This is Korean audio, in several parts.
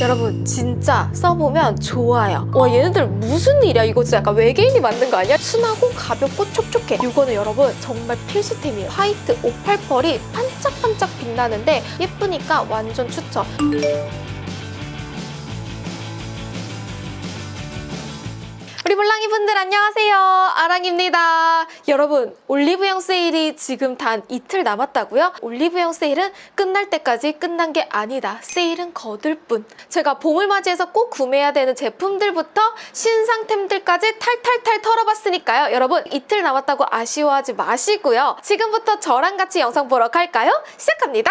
여러분 진짜 써보면 좋아요. 와 얘네들 무슨 일이야? 이거 진짜 약간 외계인이 만든 거 아니야? 순하고 가볍고 촉촉해. 이거는 여러분 정말 필수템이에요. 화이트 58펄이 반짝반짝 빛나는데 예쁘니까 완전 추천 우리 몰랑이 분들 안녕하세요. 아랑입니다. 여러분 올리브영 세일이 지금 단 이틀 남았다고요? 올리브영 세일은 끝날 때까지 끝난 게 아니다. 세일은 거들 뿐. 제가 봄을 맞이해서 꼭 구매해야 되는 제품들부터 신상템들까지 탈탈탈 털어봤으니까요. 여러분 이틀 남았다고 아쉬워하지 마시고요. 지금부터 저랑 같이 영상 보러 갈까요? 시작합니다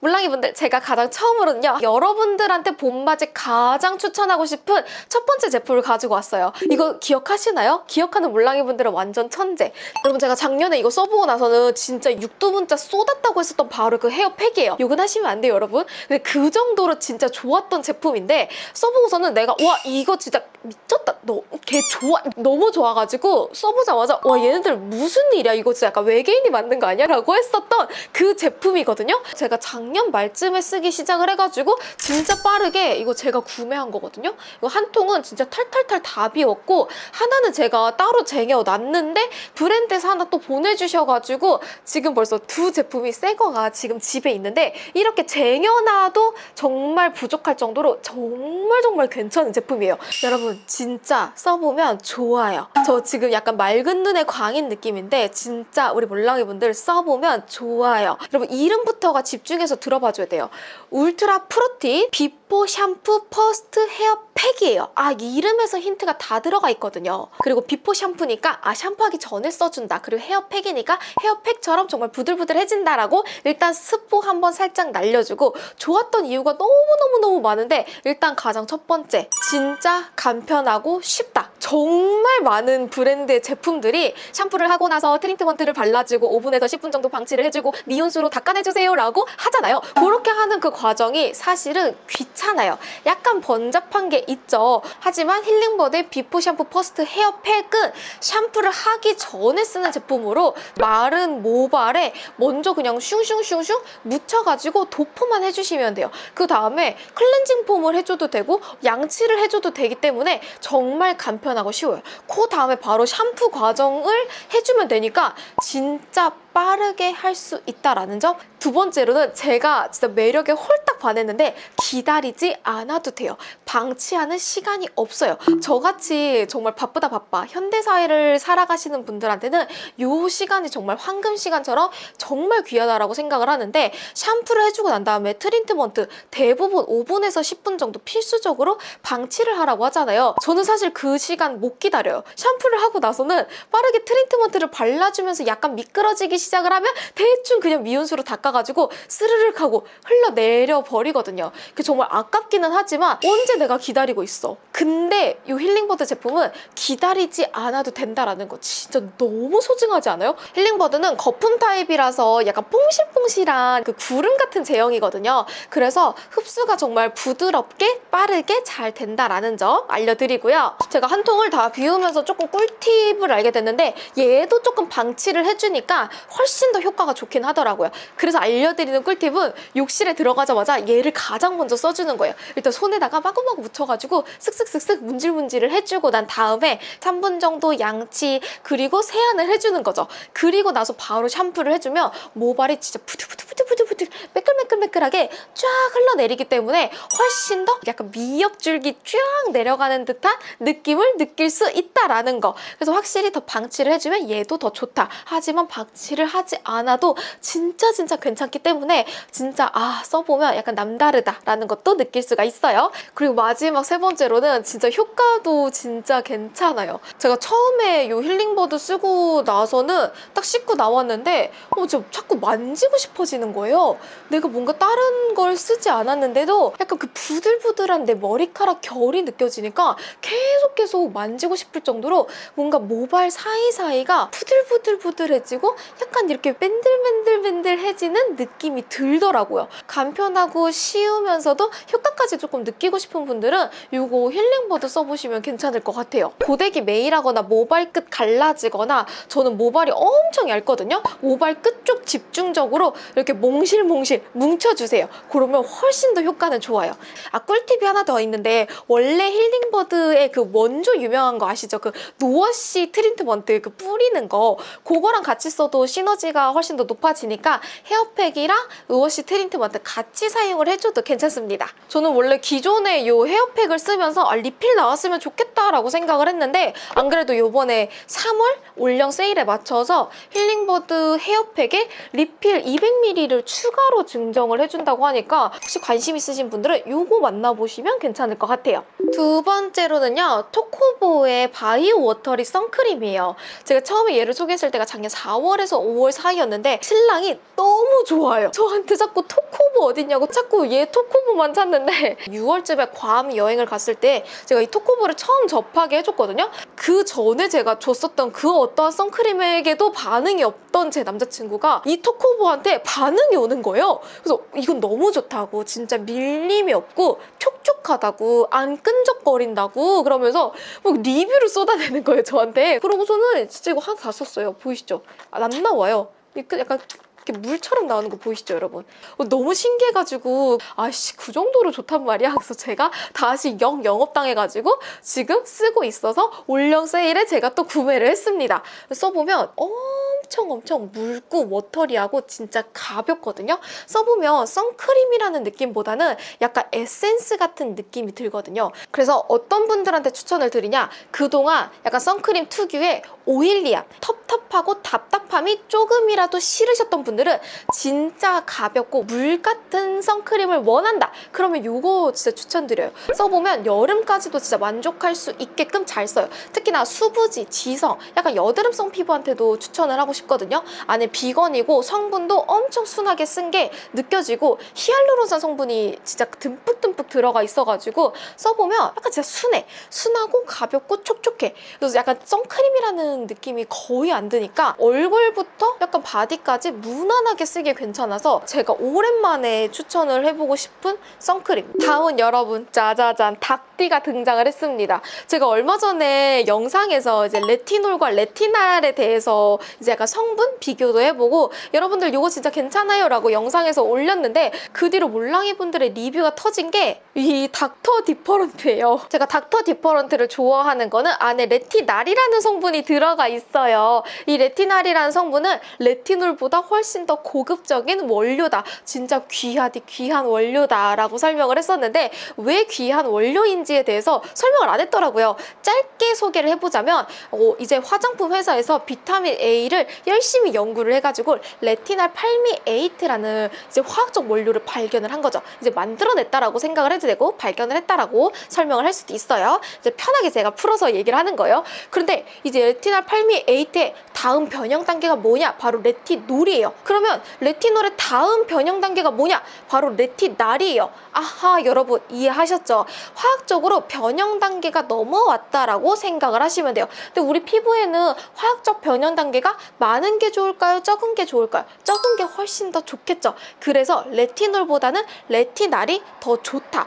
물랑이분들 제가 가장 처음으로는요 여러분들한테 봄맞이 가장 추천하고 싶은 첫 번째 제품을 가지고 왔어요. 이거 기억하시나요? 기억하는 물랑이분들은 완전 천재. 여러분 제가 작년에 이거 써보고 나서는 진짜 육두문자 쏟았다고 했었던 바로 그 헤어팩이에요. 욕은 하시면 안 돼요 여러분. 근데 그 정도로 진짜 좋았던 제품인데 써보고서는 내가 와 이거 진짜 미쳤다. 너 걔 좋아 너무 좋아가지고 써보자마자 와 얘네들 무슨 일이야? 이거 진짜 약간 외계인이 만든 거 아니야? 라고 했었던 그 제품이거든요. 제가 작년 말쯤에 쓰기 시작을 해가지고 진짜 빠르게 이거 제가 구매한 거거든요. 이거 한 통은 진짜 탈탈탈 다 비웠고 하나는 제가 따로 쟁여놨는데 브랜드에서 하나 또 보내주셔가지고 지금 벌써 두 제품이 새 거가 지금 집에 있는데 이렇게 쟁여놔도 정말 부족할 정도로 정말 정말 괜찮은 제품이에요. 여러분 진짜 써보면 좋아요. 저 지금 약간 맑은 눈의 광인 느낌인데 진짜 우리 몰랑이 분들 써보면 좋아요. 여러분 이름부터가 집중해서 들어봐줘야 돼요. ultra protein before 샴푸 first hair pack이에요. 아 이름에서 힌트가 다 들어가 있거든요. 그리고 before 샴푸니까 아 샴푸하기 전에 써준다. 그리고 헤어팩이니까 헤어팩처럼 정말 부들부들해진다라고 일단 스포 한번 살짝 날려주고 좋았던 이유가 너무너무너무 많은데 일단 가장 첫 번째 진짜 간편하고 쉽다. 정말 많은 브랜드의 제품들이 샴푸를 하고 나서 트리트먼트를 발라주고 모발에서 10분 정도 방치를 해주고 미온수로 닦아내주세요 라고 하잖아요 그렇게 하는 그 과정이 사실은 귀찮아요. 약간 번잡한 게 있죠. 하지만 힐링버드의 before 샴푸 first hair pack은 샴푸를 하기 전에 쓰는 제품으로 마른 모발에 먼저 그냥 슝슝슝슝 묻혀가지고 도포만 해주시면 돼요. 그 다음에 클렌징 폼을 해줘도 되고 양치를 해줘도 되기 때문에 정말 간편하고 쉬워요. 그 다음에 바로 샴푸 과정을 해주면 되니까 진짜 빠르게 할 수 있다라는 점. 두 번째로는 제가 진짜 매력에 홀딱 반했는데 기다리지 않아도 돼요. 방치하는 시간이 없어요. 저같이 정말 바쁘다 바빠 현대사회를 살아가시는 분들한테는 이 시간이 정말 황금 시간처럼 정말 귀하다라고 생각을 하는데 샴푸를 해주고 난 다음에 트리트먼트 대부분 5분에서 10분 정도 필수적으로 방치를 하라고 하잖아요. 저는 사실 그 시간 못 기다려요. 샴푸를 하고 나서는 빠르게 트리트먼트를 발라주면서 약간 미끄러지기 시작을 하면 대충 그냥 미온수로 닦아가지고 스르륵 하고 흘러내려 버리거든요. 그 정말 아깝기는 하지만 언제 내가 기다리고 있어. 근데 이 힐링버드 제품은 기다리지 않아도 된다라는 거 진짜 너무 소중하지 않아요? 힐링버드는 거품 타입이라서 약간 뽕실뽕실한 그 구름 같은 제형이거든요. 그래서 흡수가 정말 부드럽게 빠르게 잘 된다라는 점 알려드리고요. 제가 한 통을 다 비우면서 조금 꿀팁을 알게 됐는데 얘도 조금 방치를 해주니까 훨씬 더 효과가 좋긴 하더라고요. 그래서 알려드리는 꿀팁은 욕실에 들어가자마자 얘를 가장 먼저 써주는 거예요. 일단 손에다가 마구마구 묻혀가지고 쓱 쓱쓱쓱 문질문질을 해주고 난 다음에 3분 정도 양치 그리고 세안을 해주는 거죠. 그리고 나서 바로 샴푸를 해주면 모발이 진짜 부들부들부들부들 매끌매끌매끌하게 쫙 흘러내리기 때문에 훨씬 더 약간 미역줄기 쫙 내려가는 듯한 느낌을 느낄 수 있다라는 거. 그래서 확실히 더 방치를 해주면 얘도 더 좋다. 하지만 방치를 하지 않아도 진짜 진짜 괜찮기 때문에 진짜 아 써보면 약간 남다르다라는 것도 느낄 수가 있어요. 그리고 마지막 세 번째로는 진짜 효과도 진짜 괜찮아요. 제가 처음에 이 힐링버드 쓰고 나서는 딱 씻고 나왔는데 어, 저 자꾸 만지고 싶어지는 거예요. 내가 뭔가 다른 걸 쓰지 않았는데도 약간 그 부들부들한 내 머리카락 결이 느껴지니까 계속 계속 만지고 싶을 정도로 뭔가 모발 사이사이가 부들부들부들해지고 약간 이렇게 밴들밴들밴들해지는 느낌이 들더라고요. 간편하고 쉬우면서도 효과까지 조금 느끼고 싶은 분들은 이거 힐링버드 써보시면 괜찮을 것 같아요. 고데기 메일하거나 모발 끝 갈라지거나 저는 모발이 엄청 얇거든요. 모발 끝 쪽 집중적으로 이렇게 몽실몽실 뭉쳐주세요. 그러면 훨씬 더 효과는 좋아요. 아 꿀팁이 하나 더 있는데 원래 힐링버드의 그 원조 유명한 거 아시죠? 그 no wash 트리트먼트 그 뿌리는 거 그거랑 같이 써도 시너지가 훨씬 더 높아지니까 hair pack이랑 no wash 트리트먼트 같이 사용을 해줘도 괜찮습니다. 저는 원래 기존에 이 hair pack을 쓰면서 아, 리필 나왔으면 좋겠다라고 생각을 했는데 안 그래도 요번에 3월 올영 세일에 맞춰서 힐링버드 hair pack에 리필 200ml를 추가로 증정을 해준다고 하니까 혹시 관심 있으신 분들은 요거 만나보시면 괜찮을 것 같아요. 두 번째로는요. 토코보의 바이오 워터리 선크림이에요. 제가 처음에 얘를 소개했을 때가 작년 4월에서 5월 사이였는데 신랑이 너무 좋아요. 저한테 자꾸 토코보 어딨냐고 자꾸 얘 토코보만 찾는데 6월쯤에 괌 여행을 갔을 때 제가 이 토코보를 처음 접하게 해줬거든요. 그 전에 제가 줬었던 그 어떠한 선크림에게도 반응이 없던 제 남자친구가 이 토코보한테 반응이 오는 거예요. 그래서 이건 너무 좋다고 진짜 밀림이 없고 촉촉하다고 안 끈적거린다고 그러면서 막 리뷰를 쏟아내는 거예요 저한테. 그러고서는 진짜 이거 하나 다 썼어요. 보이시죠? 아, 안 나와요. 이거 약간 이렇게 물처럼 나오는 거 보이시죠 여러분? 어, 너무 신기해가지고 아씨 그 정도로 좋단 말이야? 그래서 제가 다시 영 영업당해가지고 지금 쓰고 있어서 올영 세일에 제가 또 구매를 했습니다. 써보면 엄청 엄청 묽고 watery하고 진짜 가볍거든요? 써보면 선크림이라는 느낌보다는 약간 에센스 같은 느낌이 들거든요? 그래서 어떤 분들한테 추천을 드리냐? 그동안 약간 선크림 특유의 oily함 텁텁하고 답답함이 조금이라도 싫으셨던 분들 은 진짜 가볍고 물 같은 선크림을 원한다. 그러면 이거 진짜 추천드려요. 써보면 여름까지도 진짜 만족할 수 있게끔 잘 써요. 특히나 수부지, 지성 약간 여드름성 피부한테도 추천을 하고 싶거든요. 안에 비건이고 성분도 엄청 순하게 쓴 게 느껴지고 히알루론산 성분이 진짜 듬뿍듬뿍 들어가 있어가지고 써보면 약간 진짜 순해. 순하고 가볍고 촉촉해. 그래서 약간 선크림이라는 느낌이 거의 안 드니까 얼굴부터 약간 바디까지 무난하게 쓰기 괜찮아서 제가 오랜만에 추천을 해보고 싶은 선크림. 다음은 여러분 짜자잔 닥디가 등장을 했습니다. 제가 얼마 전에 영상에서 이제 레티놀과 레티날에 대해서 이제 약간 성분 비교도 해보고 여러분들 이거 진짜 괜찮아요? 라고 영상에서 올렸는데 그 뒤로 몰랑이 분들의 리뷰가 터진 게 이 닥터 디퍼런트예요. 제가 닥터 디퍼런트를 좋아하는 거는 안에 레티날이라는 성분이 들어가 있어요. 이 레티날이라는 성분은 레티놀보다 훨씬 더 고급적인 원료다. 진짜 귀하디 귀한 원료다 라고 설명을 했었는데 왜 귀한 원료인지에 대해서 설명을 안 했더라고요. 짧게 소개를 해보자면 어, 이제 화장품 회사에서 비타민 A를 열심히 연구를 해가지고 retinyl palmitate라는 이제 화학적 원료를 발견을 한 거죠. 이제 만들어냈다라고 생각을 해도 되고 발견을 했다라고 설명을 할 수도 있어요. 이제 편하게 제가 풀어서 얘기를 하는 거예요. 그런데 이제 retinyl palmitate의 다음 변형 단계가 뭐냐? 바로 레티놀이에요. 그러면 레티놀의 다음 변형 단계가 뭐냐? 바로 레티날이에요. 아하 여러분 이해하셨죠? 화학적으로 변형 단계가 넘어왔다라고 생각을 하시면 돼요. 근데 우리 피부에는 화학적 변형 단계가 많은 게 좋을까요? 적은 게 좋을까요? 적은 게 훨씬 더 좋겠죠. 그래서 레티놀보다는 레티날이 더 좋다.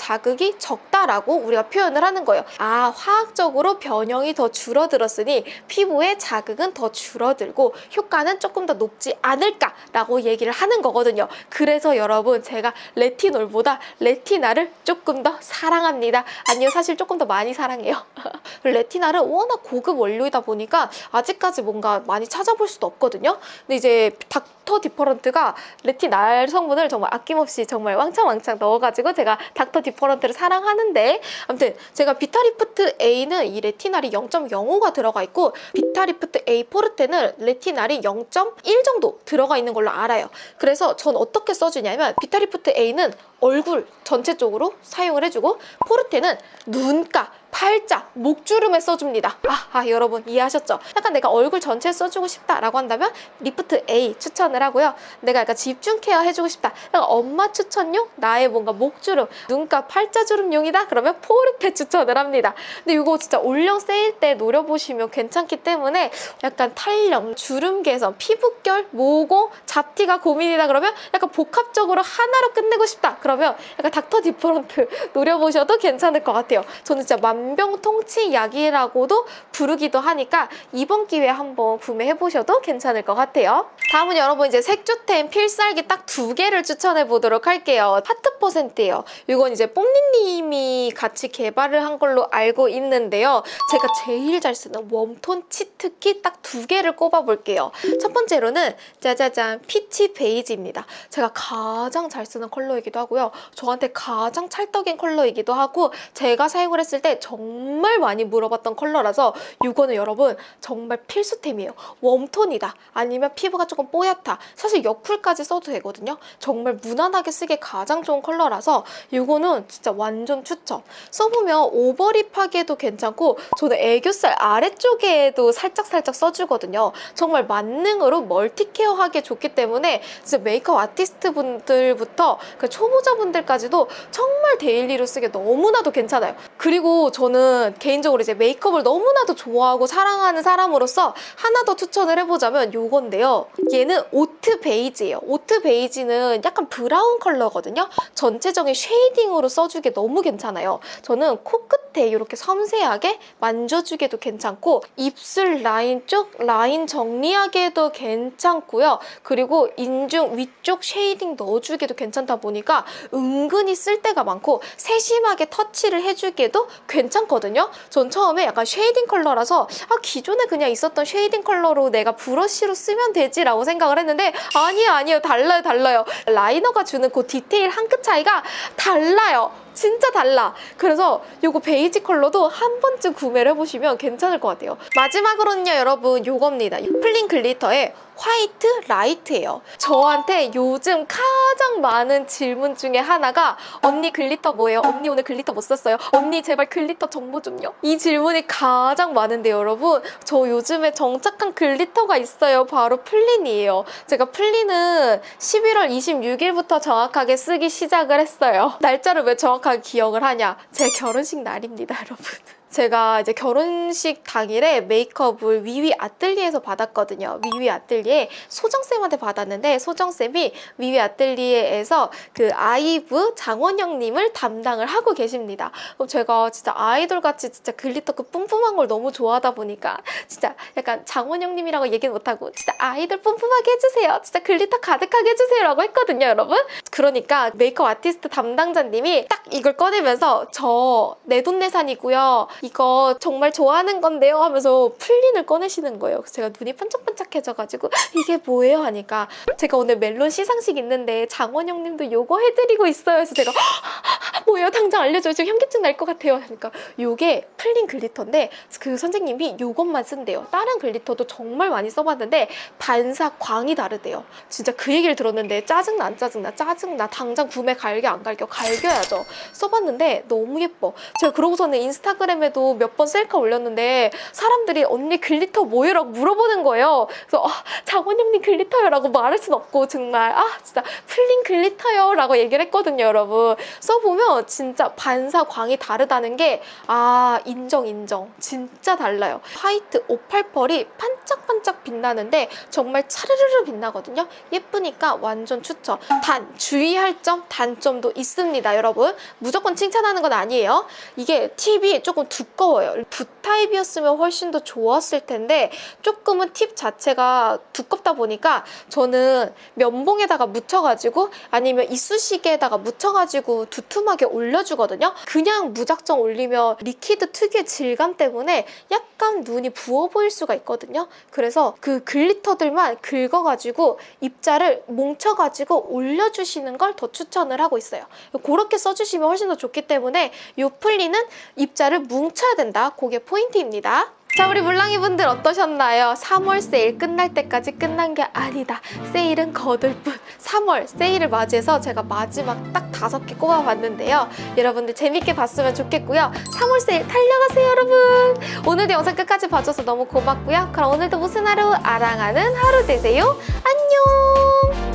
자극이 적다라고 우리가 표현을 하는 거예요. 아 화학적으로 변형이 더 줄어들었으니 피부의 자극은 더 줄어들고 효과는 조금 더 높지 않을까라고 얘기를 하는 거거든요. 그래서 여러분 제가 레티놀보다 레티날을 조금 더 사랑합니다. 아니요 사실 조금 더 많이 사랑해요. 레티날은 워낙 고급 원료이다 보니까 아직까지 뭔가 많이 찾아볼 수도 없거든요. 근데 이제 닥터 디퍼런트가 레티날 성분을 정말 아낌없이 정말 왕창왕창 넣어가지고 제가 닥터 디퍼런트 를 사랑하는데 아무튼 제가 비타리프트 A는 이 레티날이 0.05가 들어가 있고 비타리프트 A 포르테는 레티날이 0.1 정도 들어가 있는 걸로 알아요. 그래서 전 어떻게 써주냐면 비타리프트 A는 얼굴 전체적으로 사용을 해주고 포르테는 눈가 팔자, 목주름에 써줍니다. 아, 아, 여러분 이해하셨죠? 약간 내가 얼굴 전체에 써주고 싶다라고 한다면 리프트 A 추천을 하고요. 내가 약간 집중 케어 해주고 싶다. 약간 엄마 추천용? 나의 뭔가 목주름, 눈가 팔자주름용이다? 그러면 포르테 추천을 합니다. 근데 이거 진짜 올영 세일 때 노려보시면 괜찮기 때문에 약간 탄력, 주름 개선, 피부결, 모공, 잡티가 고민이다 그러면 약간 복합적으로 하나로 끝내고 싶다. 그러면 약간 닥터 디퍼런트 노려보셔도 괜찮을 것 같아요. 저는 진짜 만병통치약이라고도 부르기도 하니까 이번 기회에 한번 구매해보셔도 괜찮을 것 같아요. 다음은 여러분 이제 색조템 필살기 딱 두 개를 추천해 보도록 할게요. 하트 퍼센트예요. 이건 이제 뽕니님이 같이 개발을 한 걸로 알고 있는데요. 제가 제일 잘 쓰는 warm tone 치트키 딱 두 개를 꼽아볼게요. 첫 번째로는 짜자잔 peach beige입니다. 제가 가장 잘 쓰는 컬러이기도 하고요. 저한테 가장 찰떡인 컬러이기도 하고 제가 사용을 했을 때 정말 많이 물어봤던 컬러라서 이거는 여러분 정말 필수템이에요. warm tone이다. 아니면 피부가 조금 뽀얗다. 사실 여쿨까지 써도 되거든요. 정말 무난하게 쓰기 가장 좋은 컬러라서 이거는 진짜 완전 추천. 써보면 over lip하기에도 괜찮고 저는 애교살 아래쪽에도 살짝살짝 써주거든요. 정말 만능으로 multi care하기에 좋기 때문에 진짜 메이크업 아티스트 분들부터 그 초보자분들까지도 정말 daily로 쓰기 너무나도 괜찮아요. 그리고 저는 개인적으로 이제 메이크업을 너무나도 좋아하고 사랑하는 사람으로서 하나 더 추천을 해보자면 요건데요. 얘는 oat beige예요. oat beige는 약간 브라운 컬러거든요. 전체적인 shading으로 써주기 너무 괜찮아요. 저는 코끝에 이렇게 섬세하게 만져주기도 괜찮고 입술 라인 쪽 라인 정리하기에도 괜찮고요. 그리고 인중 위쪽 shading 넣어주기도 괜찮다 보니까 은근히 쓸 데가 많고 세심하게 터치를 해주기에도 괜찮거든요. 전 처음에 약간 shading 컬러라서 아 기존에 그냥 있었던 shading 컬러로 내가 브러쉬로 쓰면 되지 라고 생각을 했는데 아니에요 아니에요 달라요 달라요 liner가 주는 그 디테일 한 끗 차이가 달라요. 진짜 달라. 그래서 이거 베이지 컬러도 한 번쯤 구매를 해보시면 괜찮을 것 같아요. 마지막으로는요, 여러분, 요겁니다. 플린 glitter의 white light예요. 저한테 요즘 가장 많은 질문 중에 하나가 언니 glitter 뭐예요? 언니 오늘 glitter 뭐 썼어요? 언니 제발 glitter 정보 좀요. 이 질문이 가장 많은데 여러분 저 요즘에 정착한 glitter가 있어요. 바로 플린이에요. 제가 플린은 11월 26일부터 정확하게 쓰기 시작을 했어요. 날짜를 왜 정확하게 기억을 하냐? 제 결혼식 날입니다, 여러분. 제가 이제 결혼식 당일에 메이크업을 위위 아뜰리에서 받았거든요. 위위 아뜰리에 소정쌤한테 받았는데 소정쌤이 위위 아뜰리에에서 그 아이브 장원영님을 담당을 하고 계십니다. 그럼 제가 진짜 아이돌같이 진짜 glitter 그 뿜뿜한 걸 너무 좋아하다 보니까 진짜 약간 장원영님이라고 얘기는 못하고 진짜 아이돌 뿜뿜하게 해주세요. 진짜 glitter 가득하게 해주세요 라고 했거든요, 여러분. 그러니까 메이크업 아티스트 담당자님이 딱 이걸 꺼내면서 저 내돈내산이고요. 이거 정말 좋아하는 건데요 하면서 플린을 꺼내시는 거예요. 제가 눈이 반짝반짝해져가지고 이게 뭐예요 하니까 제가 오늘 멜론 시상식 있는데 장원영 님도 요거 해드리고 있어요. 그래서 제가 뭐예요? 당장 알려줘요. 지금 현기증 날 것 같아요. 하니까 요게 플린 glitter인데 그 선생님이 요것만 쓴대요. 다른 glitter도 정말 많이 써봤는데 반사 광이 다르대요. 진짜 그 얘기를 들었는데 짜증나 안 짜증나 짜증나 당장 구매 갈겨 안 갈겨 갈겨야죠. 써봤는데 너무 예뻐. 제가 그러고서는 인스타그램에도 몇 번 셀카 올렸는데 사람들이 언니 glitter 뭐예요? 라고 물어보는 거예요. 그래서 아, 장원영님 glitter요 라고 말할 순 없고 정말 아 진짜 플린 glitter요 라고 얘기를 했거든요 여러분. 써보면 진짜 반사 광이 다르다는 게 아 인정 인정 진짜 달라요. 화이트 오팔펄이 반짝반짝 빛나는데 정말 차르르르 빛나거든요. 예쁘니까 완전 추천. 단 주의할 점 단점도 있습니다 여러분. 무조건 칭찬하는 건 아니에요. 이게 팁이 조금 두꺼워요. 붓타입이었으면 훨씬 더 좋았을 텐데 조금은 팁 자체가 두껍다 보니까 저는 면봉에다가 묻혀가지고 아니면 이쑤시개에다가 묻혀가지고 두툼하게 올려주거든요. 그냥 무작정 올리면 liquid 특유의 질감 때문에 약간 눈이 부어 보일 수가 있거든요. 그래서 그 glitter들만 긁어가지고 입자를 뭉쳐가지고 올려주시는 걸 더 추천을 하고 있어요. 그렇게 써주시면 훨씬 더 좋기 때문에 이 플린은 입자를 뭉쳐야 된다. 그게 포인트입니다. 자 우리 물랑이 분들 어떠셨나요? 3월 세일 끝날 때까지 끝난 게 아니다. 세일은 거들 뿐. 3월 세일을 맞이해서 제가 마지막 딱 다섯 개 꼽아봤는데요. 여러분들 재밌게 봤으면 좋겠고요. 3월 세일 달려가세요, 여러분. 오늘도 영상 끝까지 봐줘서 너무 고맙고요. 그럼 오늘도 무슨 하루 아랑하는 하루 되세요. 안녕.